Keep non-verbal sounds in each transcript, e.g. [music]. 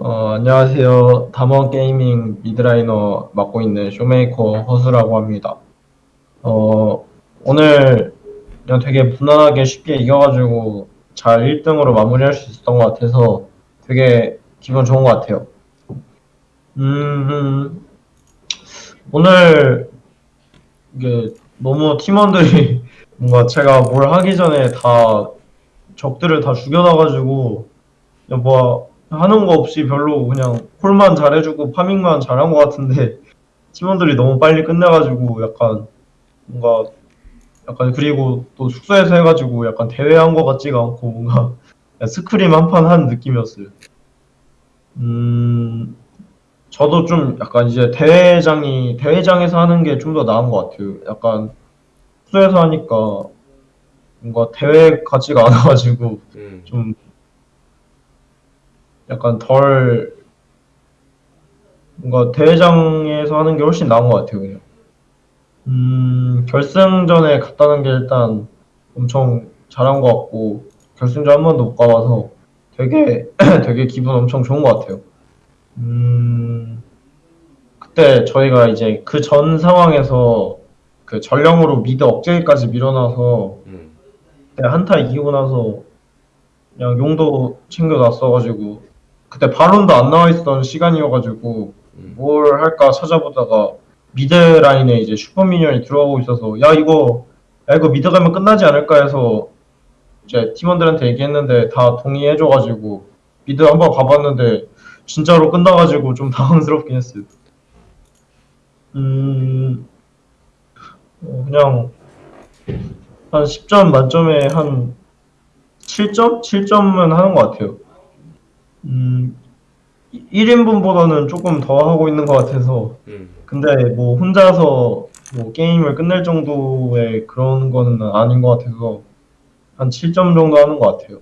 어, 안녕하세요. 담원 게이밍 mid laner 맡고 있는 쇼메이커 허수라고 합니다. 어, 오늘 그냥 되게 무난하게 쉽게 이겨가지고 잘 1등으로 마무리할 수 있었던 것 같아서 되게 기분 좋은 것 같아요. 음, 오늘 이게 너무 팀원들이 [laughs] 뭔가 제가 뭘 하기 전에 다 적들을 다 죽여놔가지고 뭐 하는 거 없이 별로 그냥 콜만 잘해주고 파밍만 잘한 것 같은데 팀원들이 너무 빨리 끝내가지고 약간 뭔가 약간 그리고 또 숙소에서 해가지고 약간 대회한 것 같지가 않고 뭔가 스크림 한 판 한 느낌이었어요. 음, 저도 좀 약간 이제 대회장이 대회장에서 하는 게 좀 더 나은 것 같아요. 약간 숙소에서 하니까 뭔가 대회 같지가 않아가지고 음. 좀 약간 덜 뭔가 대회장에서 하는 게 훨씬 나은 것 같아요 그냥 음 결승전에 갔다는 게 일단 엄청 잘한 것 같고 결승전 한 번도 못 가봐서 되게 [clears throat] 되게 기분 엄청 좋은 것 같아요 음 그때 저희가 이제 그 전 상황에서 그 전령으로 mid 억제기까지 밀어놔서 음. 한타 이기고 나서 그냥 용도 챙겨놨어가지고 그때 바론도 안 나와 있던 시간이어가지고 음. 뭘 할까 찾아보다가 mid 라인에 이제 super minion이 들어가고 있어서 야 이거 야 이거 mid 가면 끝나지 않을까 해서 이제 팀원들한테 얘기했는데 다 동의해줘가지고 미드 한번 가봤는데 진짜로 끝나가지고 좀 [laughs] 당황스럽긴 했어요. 음 어, 그냥 한 10점 만점에 한 7점? 7점은 하는 것 같아요. 음, 1인분보다는 조금 더 하고 있는 것 같아서. 음. 근데 뭐 혼자서 뭐 게임을 끝낼 정도의 그런 거는 아닌 것 같아서 한 7점 정도 하는 것 같아요.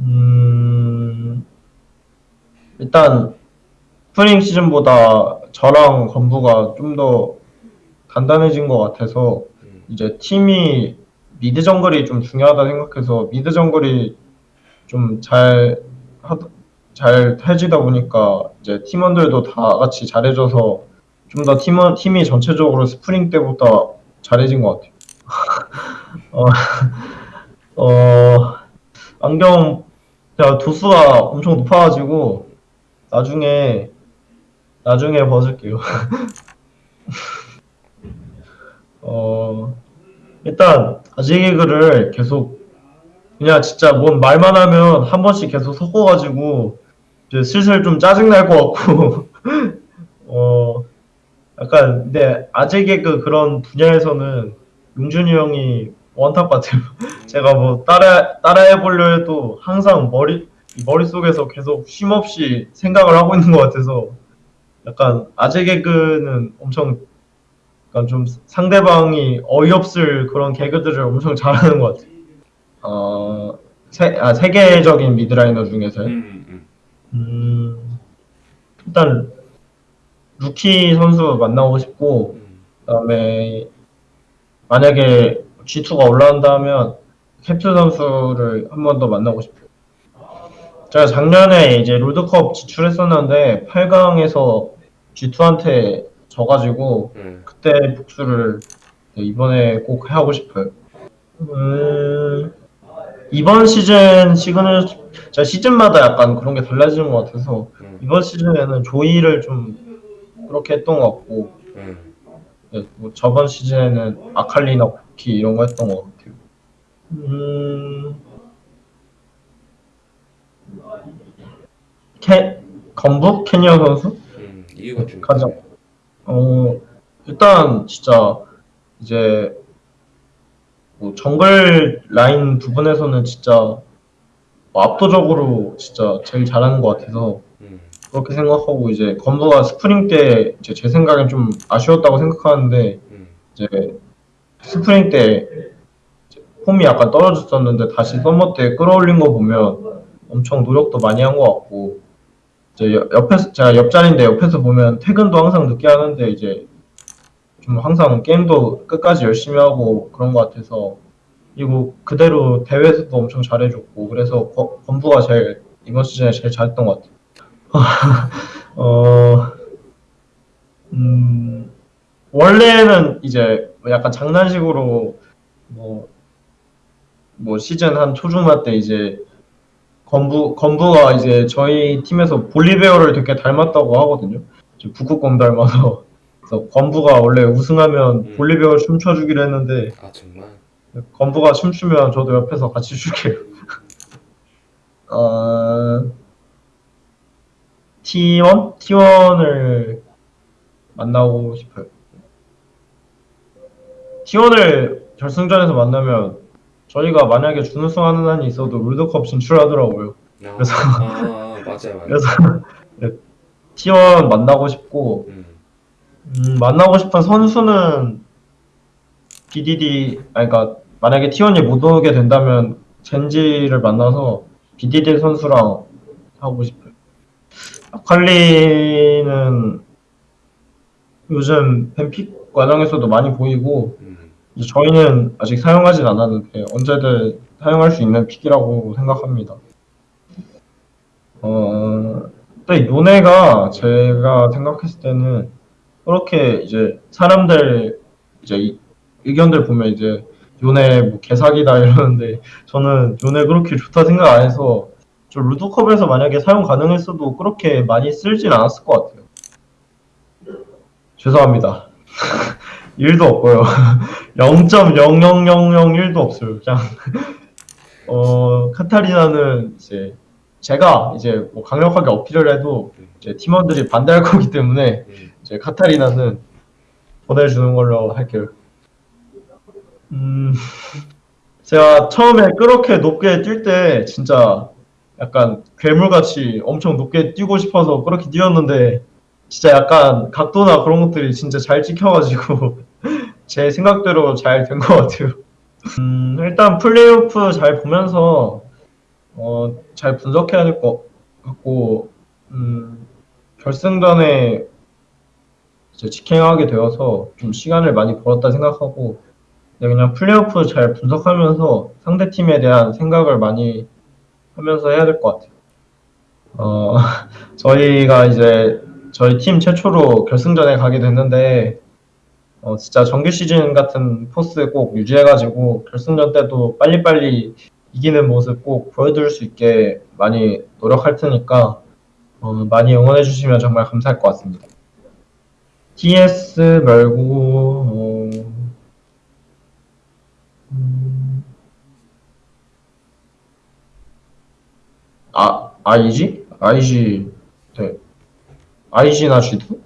음, 일단 스프링 시즌보다 저랑 건부가 좀더 단단해진 것 같아서 음. 이제 팀이 mid 정글이 좀 중요하다 생각해서 mid 정글이 좀잘 잘 해지다 보니까 이제 팀원들도 다 같이 잘해줘서 좀 더 팀원 팀이 전체적으로 스프링 때보다 잘해진 것 같아요. [laughs] 어, 어 안경 제가 도수가 엄청 높아가지고 나중에 나중에 벗을게요. [laughs] 어 일단 아재 개그를 계속 그냥 진짜 뭔 말만 하면 한 번씩 계속 섞어가지고 이제 슬슬 좀 짜증 날 것 같고 [laughs] 어 약간 근데 아재 개그 그런 분야에서는 용준이 형이 one top 같아요. [laughs] 제가 뭐 따라 따라 해 보려 해도 항상 머리 머릿속에서 계속 쉼 없이 생각을 하고 있는 것 같아서 약간 아재 개그는 엄청 약간 좀 상대방이 어이없을 그런 개그들을 엄청 잘하는 것 같아요. 어, 세, 아, 세계적인 mid laner 중에서요. 음. 음. 음, 일단 루키 선수 만나고 싶고 음. 그다음에 만약에 G2가 올라온다면 캡스 선수를 한 번 더 만나고 싶어요. 제가 작년에 이제 롤드컵 진출했었는데 8강에서 G2한테 져가지고 음. 그때 복수를 이번에 꼭 하고 싶어요. 음, 이번 시즌 시그널 제가 시즌마다 약간 그런 게 달라지는 것 같아서 음. 이번 시즌에는 조이를 좀 그렇게 했던 것 같고 음. 네, 뭐 저번 시즌에는 아칼리나 쿠키 이런 거 했던 것 같아요. 음, 캐 건부 캐니언 선수? 음. 이유가 좀 가장 어 일단 진짜 이제 뭐 정글 라인 부분에서는 진짜 뭐 압도적으로 진짜 제일 잘하는 것 같아서 음. 그렇게 생각하고 이제 건부가 스프링 때 이제 제 생각엔 좀 아쉬웠다고 생각하는데 음. 이제 스프링 때 이제 폼이 약간 떨어졌었는데 다시 summer 때 끌어올린 거 보면 엄청 노력도 많이 한 것 같고 이제 옆- 옆에서 제가 옆자리인데 옆에서 보면 퇴근도 항상 늦게 하는데 이제 좀 항상 게임도 끝까지 열심히 하고 그런 것 같아서 그리고 그대로 대회에서도 엄청 잘해줬고 그래서 거- 건부가 제일 이번 시즌에 제일 잘했던 것 같아요. [laughs] 어, 음, 원래는 이제 약간 장난식으로 뭐, 뭐 시즌 한 초중반 때 이제 건부, 건부가 이제 저희 팀에서 볼리베어를 되게 닮았다고 하거든요. 북극곰 닮아서. 그래서 건부가 원래 우승하면 음. 볼리베어 춤춰주기로 했는데 아 정말. 건부가 춤추면 저도 옆에서 같이 출게요. [laughs] 어, T1? T1을 만나고 싶어요. T1을 결승전에서 만나면 저희가 만약에 준우승 하는 한이 있어도 롤드컵 진출하더라고요. 아, 그래서- 아, 아 맞아요 맞아요. 그래서 [laughs] 네, T1 만나고 싶고 음. 음, 만나고 싶은 선수는 BDD, 아니, 그러니까 만약에 T1이 못 오게 된다면 젠지를 만나서 BDD 선수랑 하고 싶어요. 아칼리는 요즘 뱀픽 과정에서도 많이 보이고 음. 저희는 아직 사용하진 않았는데 언제든 사용할 수 있는 픽이라고 생각합니다. 어, 또이 요네가 제가 생각했을 때는 그렇게 이제 사람들 이제 이- 의견들 보면 이제 요네 뭐 개사기다 이러는데 저는 요네 그렇게 좋다 생각 안 해서 저 루드컵에서 만약에 사용 가능했어도 그렇게 많이 쓰진 않았을 것 같아요. 죄송합니다. [laughs] 1도 없고요. [laughs] 0.00001도 없어요. 그냥 어 카타리나는 이제 제가 이제 뭐 강력하게 어필을 해도 이제 팀원들이 반대할 거기 때문에 음. 이제 카타리나는 보내주는 걸로 할게요. 음, [laughs] 제가 처음에 그렇게 높게 뛸 때 진짜 약간 괴물같이 엄청 높게 뛰고 싶어서 그렇게 뛰었는데 진짜 약간 각도나 그런 것들이 진짜 잘 찍혀가지고 [laughs] 제 생각대로 잘 된 것 같아요. 음, 일단 플레이오프 잘 보면서 어, 잘 분석해야 될 것 같고 음, 결승전에 이제 직행하게 되어서 좀 시간을 많이 벌었다 생각하고 네, 그냥 플레이오프 잘 분석하면서 상대 팀에 대한 생각을 많이 하면서 해야 될 것 같아요. 어, [laughs] 저희가 이제 저희 팀 최초로 결승전에 가게 됐는데 어, 진짜 정규 시즌 같은 포스 꼭 유지해가지고 결승전 때도 빨리빨리 이기는 모습 꼭 보여줄 수 있게 많이 노력할 테니까 어, 많이 응원해 주시면 정말 감사할 것 같습니다. TS 말고 어, 음, 아 IG? IG 네. IG나 G도?